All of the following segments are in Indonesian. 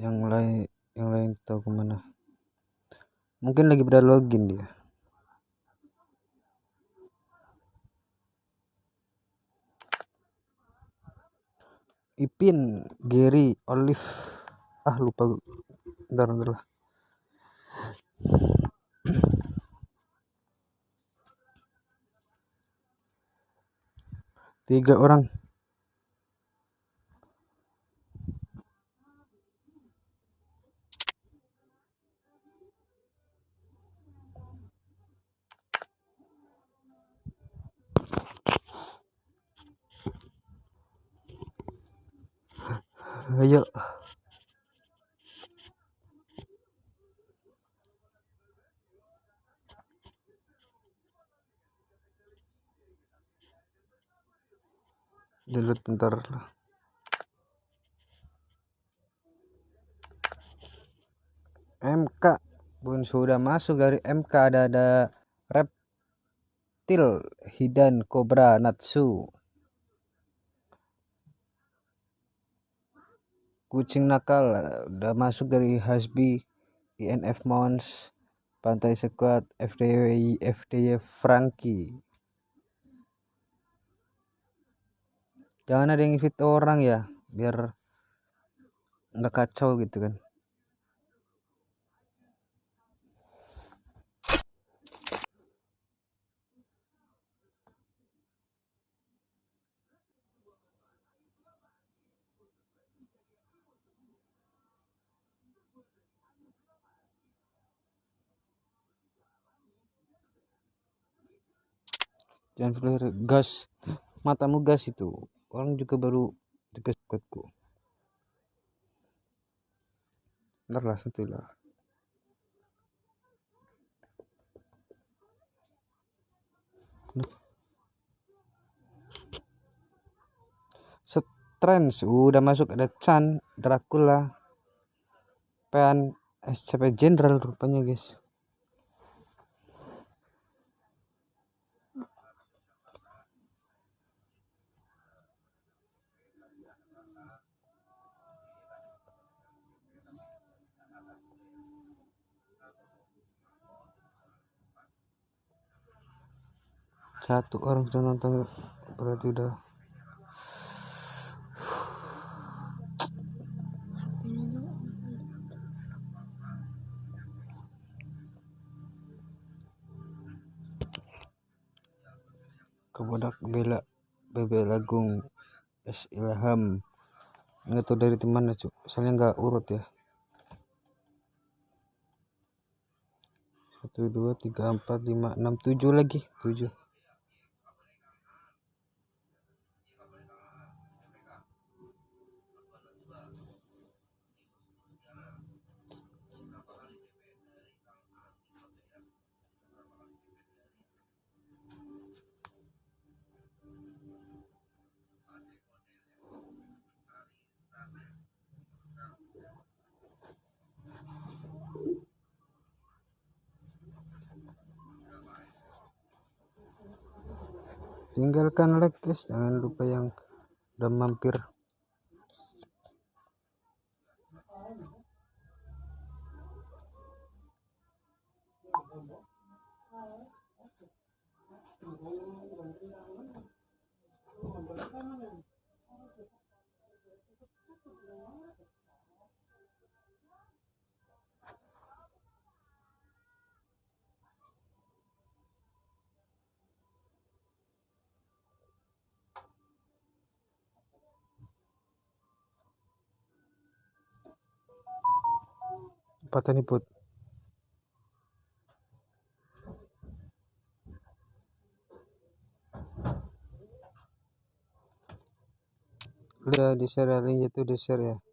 yang lain yang lain tahu ke mana. Mungkin lagi pada login dia. Ipin Gary Olive. Ah lupa bentar bentar lah. Tiga orang ayo. Delete bentar. Lah MK pun sudah masuk dari MK ada ada reptil hidan kobra natsu kucing nakal udah masuk dari Hasbi INF Mons Pantai Sekuat FDWI FDY Franky jangan ada yang fit orang ya biar nggak kacau gitu kan jangan flare gas. Matamu gas itu. Orang juga baru tegas kuatku ntar lah satu lah. Trends udah masuk ada Chan Dracula Pen SCP General rupanya guys satu. Orang sudah nonton. Berarti udah. Kebodak bela bebe lagung es ilham. Nggak tahu dari teman cuk. Soalnya nggak urut ya. Satu dua tiga empat lima enam tujuh lagi. Tujuh tinggalkan like guys jangan lupa yang udah mampir put. Udah di share link itu di share ya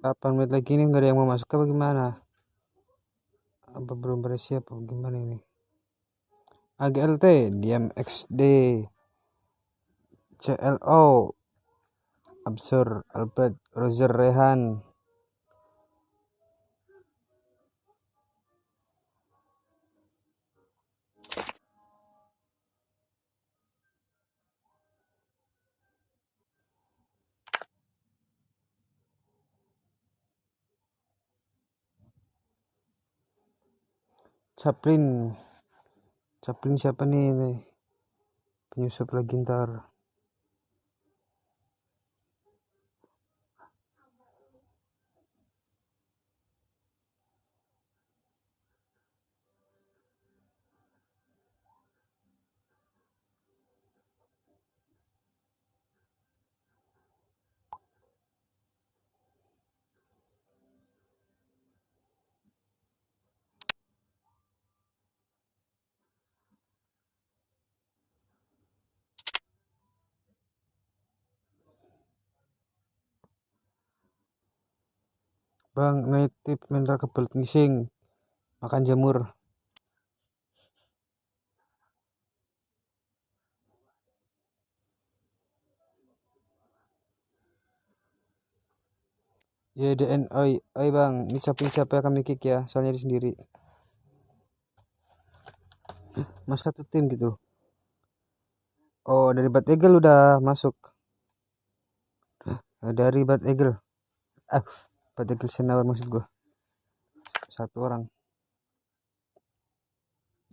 Kapan menit lagi ini nggak ada yang mau masuk apa gimana? Apa belum bersiap apa gimana ini? AGLT diam XD CLO Absor Alfred Roger Rehan Chaplin. Chaplin siapa nih, nih penyusup lagi Bang, native mineral kebelet ngising. Makan jamur. Ya DN, oi, oi bang, ini siapa yang kami kick ya, soalnya di sendiri. Mas satu tim gitu. Oh, dari Bad Eagle udah masuk. Dari Bad Eagle. Ah, Bad Eagle Senawar maksud gua. Satu orang.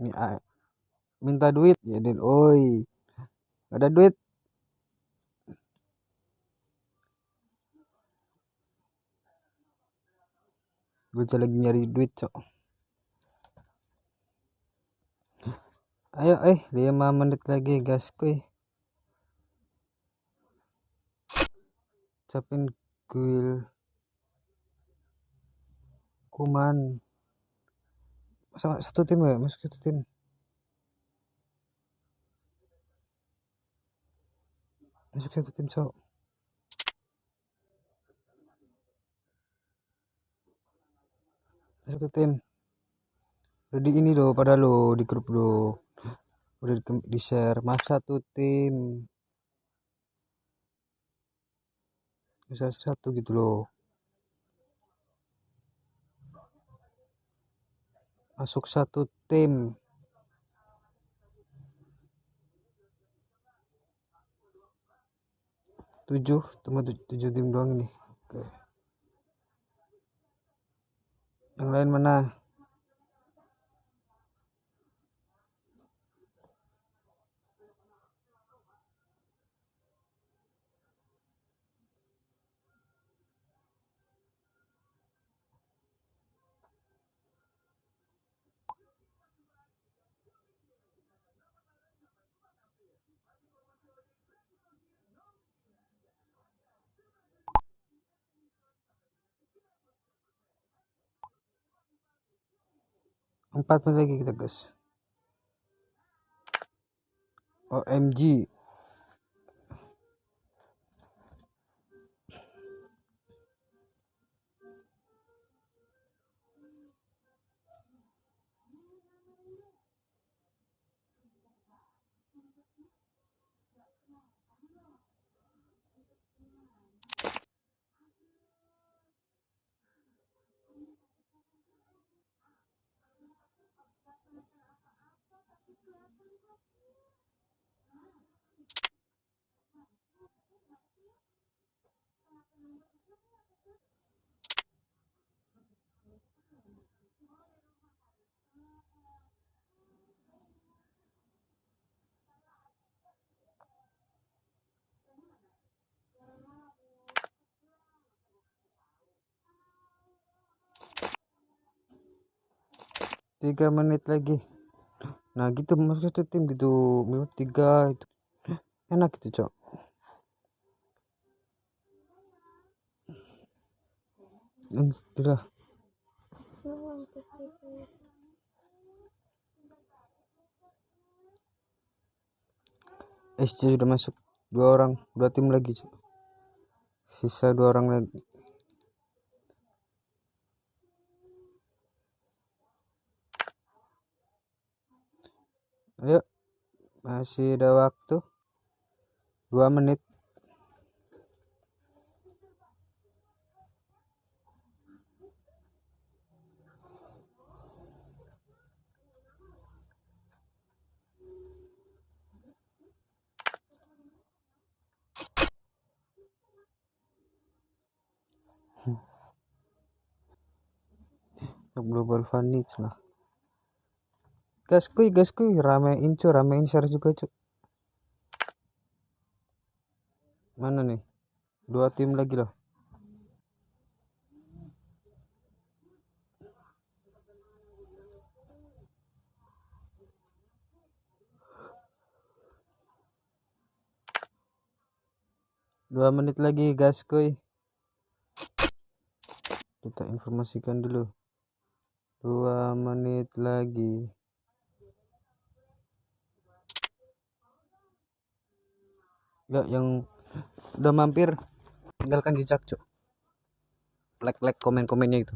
Ini ah, minta duit ya Den. Oi. Ada duit. Gue lagi nyari duit, cok. Ayo, eh, 5 menit lagi, guys, kuy. Capin guil. Kuman. Sama satu tim ya, masuk satu tim. Masuk satu tim, cok. satu tim udah di ini loh pada lo di grup lo udah di, di share mas satu tim bisa satu gitu loh masuk satu tim. Tujuh cuma tujuh tim doang ini. Oke. Yang lain mana empat menit lagi kita guys OMG tiga menit lagi. Nah gitu masuk satu tim gitu menit tiga itu. Enak gitu cok. Alhamdulillah SC sudah masuk dua orang dua tim lagi cok. Sisa dua orang lagi masih ada waktu? Dua menit. Global vanilla gas kuy gas kuy ramein cu ramein share juga cu mana nih? Dua tim lagi loh. Dua menit lagi gas kuy kita informasikan dulu. Dua menit lagi ya yang udah mampir tinggalkan jejak cok like like komen komennya itu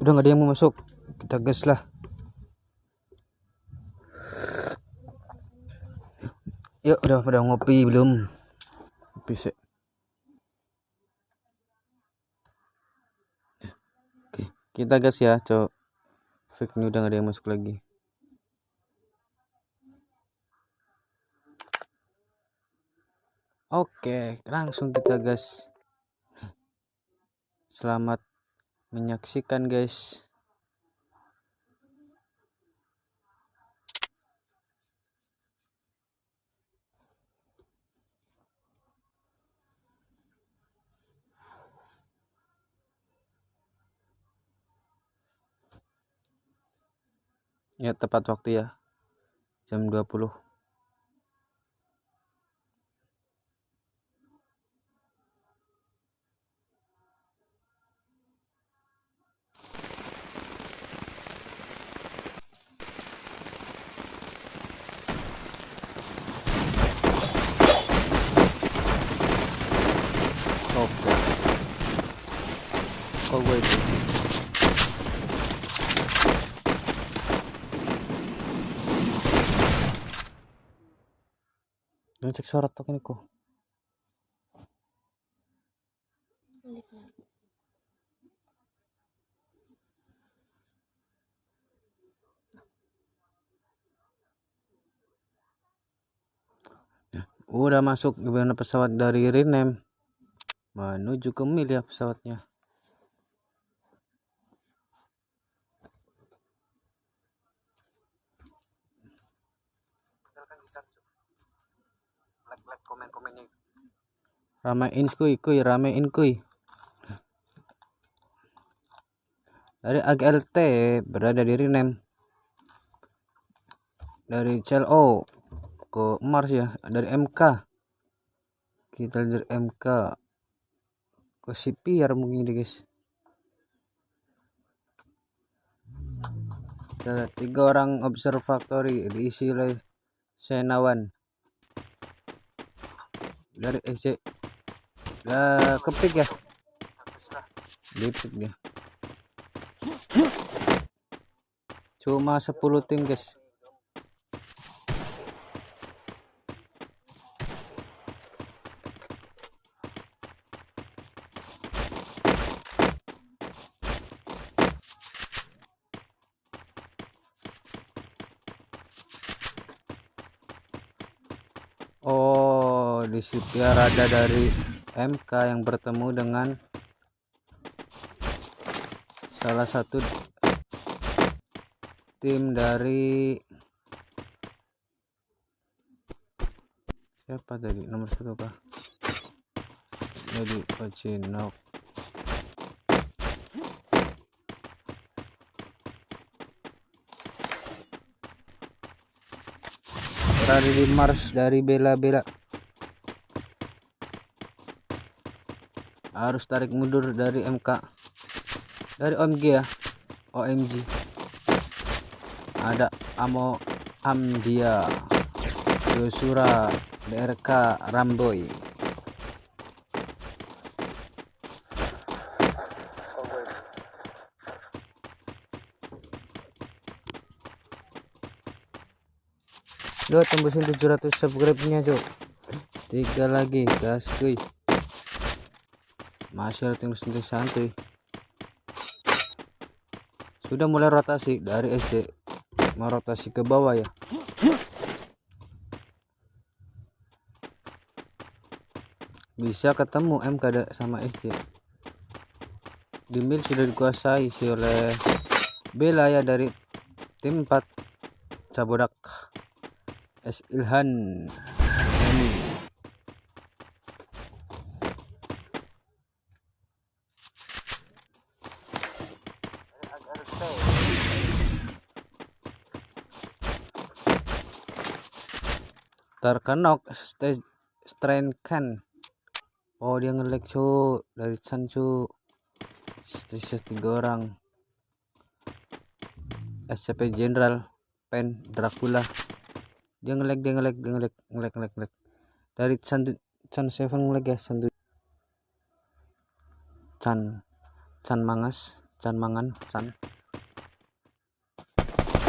udah nggak ada yang mau masuk. Kita gas lah. Yuk udah pada ngopi belum? Sih. Oke kita gas ya cok. Fake ini udah nggak ada yang masuk lagi. Oke, langsung kita gas. Selamat menyaksikan guys. Ya tepat waktu ya. Jam 20 oke kok gue itu Jangan cek suara tok ini kok. Udah masuk gimana pesawat dari Rinem menuju ke Mil ya pesawatnya. Ramein kuy kuy ramein kuy. Dari AGLT berada di Rinem. Dari CLO ke Mars ya, dari MK. Kita dari MK ke CPR mungkin deh guys. Ada tiga orang observatory diisi oleh Senawan dari EC Gak kepik ya? Lipik dia. Cuma 10 tim guys. Oh di situ ada dari MK yang bertemu dengan salah satu tim dari siapa tadi? Nomor satu kah? Jadi Pacinok di Mars dari bela-bela harus tarik mundur dari MK dari OMG ya. OMG ada Amo Amdia. Yosura DRK Ramboy. Yo tembusin 700 subscribe nya cok tiga lagi gas kuy masih ada tinggal santuy sudah mulai rotasi dari SD mau rotasi ke bawah ya. Bisa ketemu MK sama SD di mil sudah dikuasai si oleh Bela ya dari tim 4 Cabodak. S Ilhan. Ini terkenok kan oh dia ngelek cu dari Chan cu. Sisa tiga orang. SCP General Pen Dracula. Dia ngelek dia ngelek dia ngelek ngelek ngelek ngelek dari Chan Chan Seven ngelek ya Chan Chan Chan Mangas Chan Mangan Chan.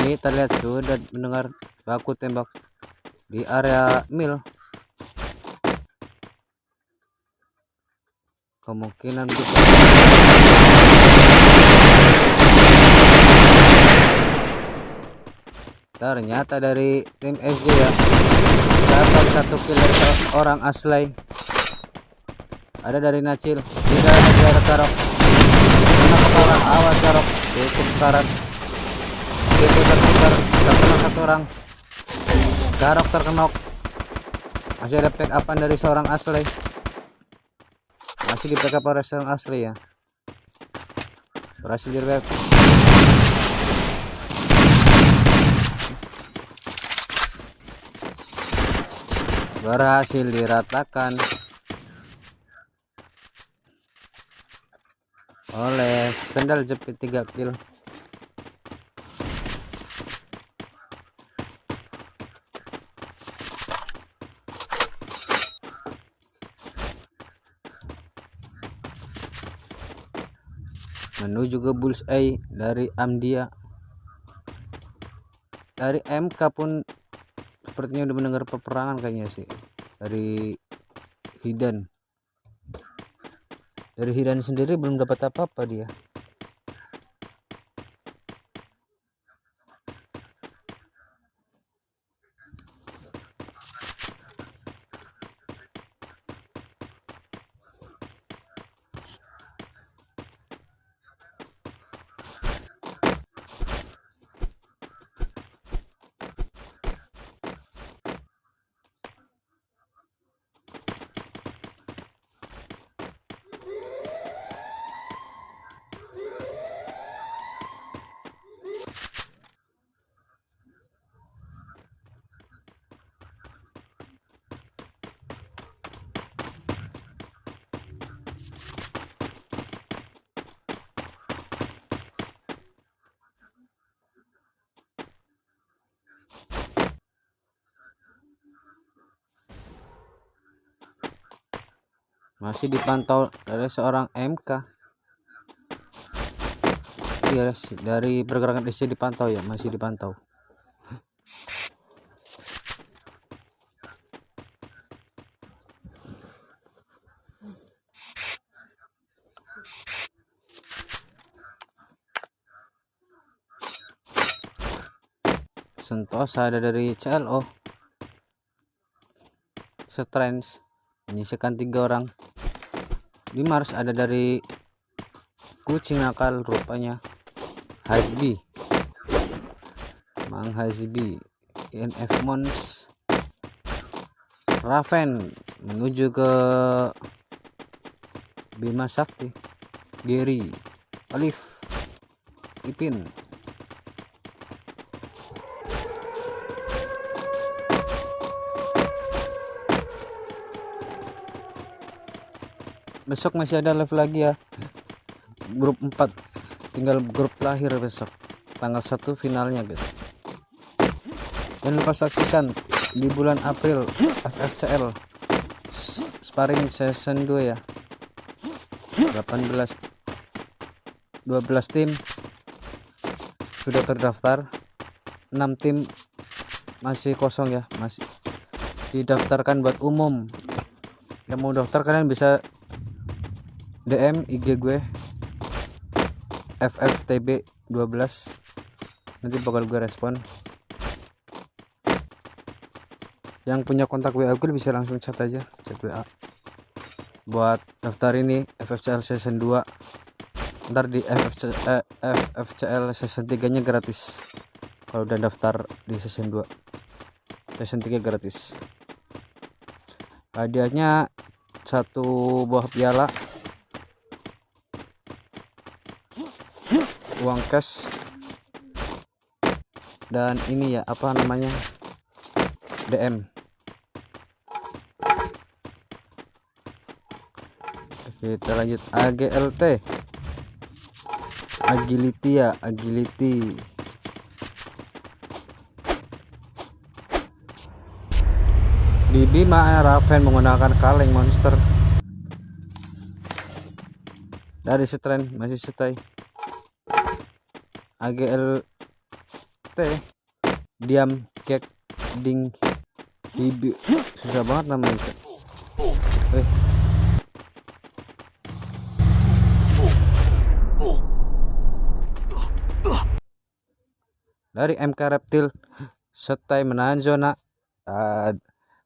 Ini terlihat sudah mendengar baku tembak di area mil. Kemungkinan bisa ternyata dari tim SJ ya dapat satu kill orang aslay ada dari Nacil ada dari Karok kenapa awas Karok cukup karat itu terputar satu orang Karok terkenok. Masih ada pick upan dari seorang aslay masih di pick up oleh seorang asli ya. Berhasil di berhasil diratakan. Oleh sendal jepit 3 kill menuju ke bullseye dari Amdia. Dari MK pun sepertinya udah mendengar peperangan kayaknya sih. Dari Hidan dari Hidan sendiri belum dapat apa-apa dia masih dipantau dari seorang MK iya dari pergerakan DC dipantau ya masih dipantau. Sentosa ada dari CLO Strange menyisikan tiga orang. Di Mars ada dari kucing nakal rupanya. Hasbi Mang Hasbi INF Mons. Raven. Menuju ke Bima Sakti. Gary. Olive. Ipin besok masih ada live lagi ya. Grup 4 tinggal grup terakhir besok. Tanggal 1 finalnya guys. Jangan lupa saksikan di bulan April FFCL sparring season 2 ya. 18 12 tim sudah terdaftar. 6 tim masih kosong ya masih didaftarkan buat umum. Yang mau daftar kalian bisa DM IG gue FFTB 12 nanti bakal gue respon. Yang punya kontak WA gue bisa langsung chat aja chat WA buat daftar ini FFCL season 2 ntar di FFC, eh, FFCL season 3 nya gratis. Kalau udah daftar di season 2 season 3 gratis. Hadiahnya satu buah piala uang cash. Dan ini ya apa namanya? DM kita lanjut. AGLT agility ya agility. Di Bima Raven menggunakan kaleng monster. Dari setren masih stay AGLT diam kek ding hibi. Susah banget namanya eh. Dari MK Reptil setai menahan zona uh,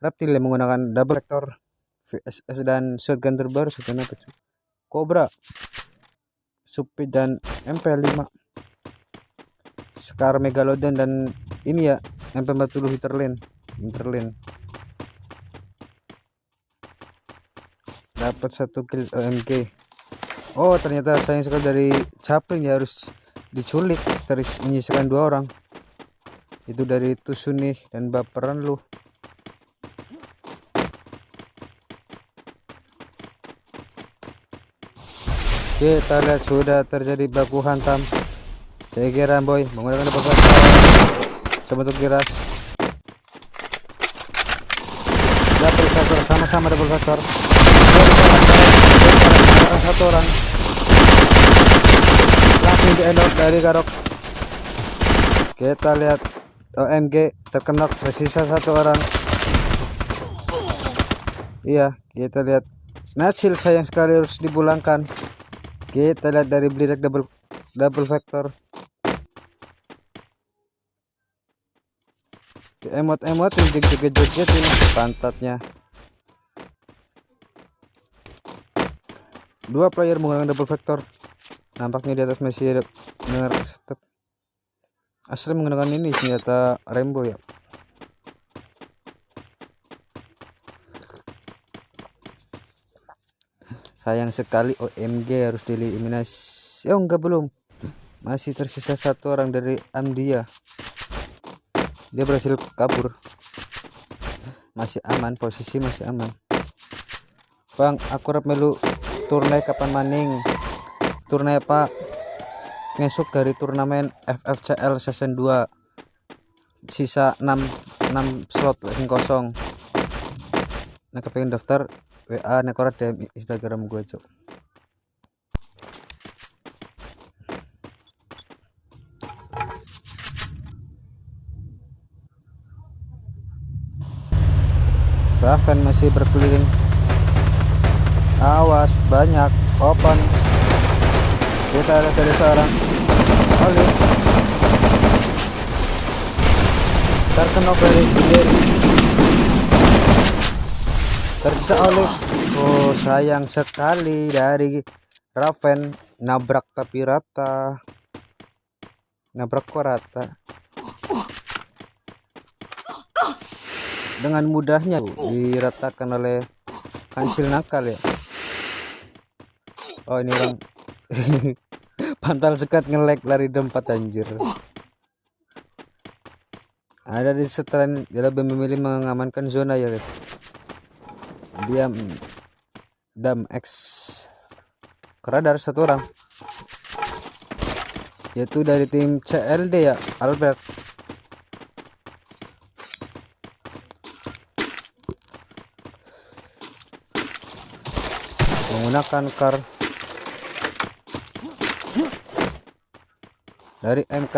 reptil yang menggunakan double vector VSS dan shotgun terbaru shotgun apa Cobra Supit dan MP5 Scar Megalodon dan ini ya MP40 Hinterland Hinterland dapat satu kill OMG oh ternyata sayang sekali dari Chaplin ya harus diculik. Terus menyisakan dua orang. Itu dari Tusunih dan baperan lu. Kita lihat sudah terjadi baku hantam Tegeran boy. Menggunakan double factor sebentuk giras double factor sama-sama double factor. Satu orang. Langsung di endor dari garok. Kita lihat OMG terkena tersisa satu orang. Iya kita lihat. Natsil sayang sekali harus dipulangkan. Kita lihat dari blidak double double vector emot-emot joget-joget ini pantatnya. Dua player menggunakan double vector. Nampaknya di atas masih ada dengar step. Asli menggunakan ini senjata rainbow ya. Sayang sekali OMG harus dieliminasi. Oh enggak belum. Masih tersisa satu orang dari Amdia dia berhasil kabur. Masih aman posisi masih aman. Bang aku rap melu turnai kapan maning? Turnai pak ngesuk dari turnamen FFCL season 2 sisa 6 6 slot yang kosong. Nah kepengen daftar WA nekor DM Instagram gue cok Raven masih berkeliling. Awas banyak open. Kita ada dari seorang Oli terkena dari tersisa oleh. Oh sayang sekali dari Raven. Nabrak tapi rata. Nabrak kok rata dengan mudahnya diratakan oleh kansil nakal ya. Oh ini orang pantal sekat ngelek lari dempat anjir. Ada di setelan dia lebih memilih mengamankan zona ya guys. Diam. Dam X. Keradar satu orang. Yaitu dari tim CLD ya Albert menggunakan car dari MK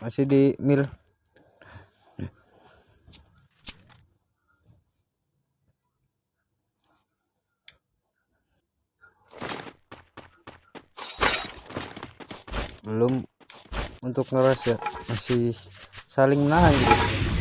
masih di mil. Belum untuk ngeras ya. Masih saling menahan gitu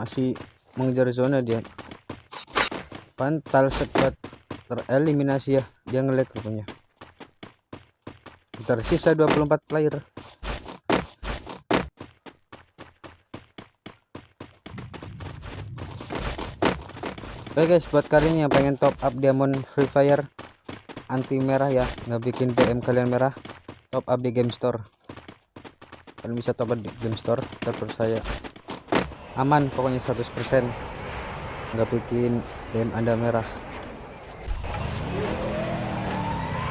masih mengejar zona dia. Pantal cepat tereliminasi ya dia ngelag rupanya. Tersisa 24 player. Oke guys buat kalian yang pengen top up diamond free fire anti merah ya nggak bikin DM kalian merah top up di game store. Kalian bisa top up di game store terpercaya aman pokoknya 100% nggak bikin DM anda merah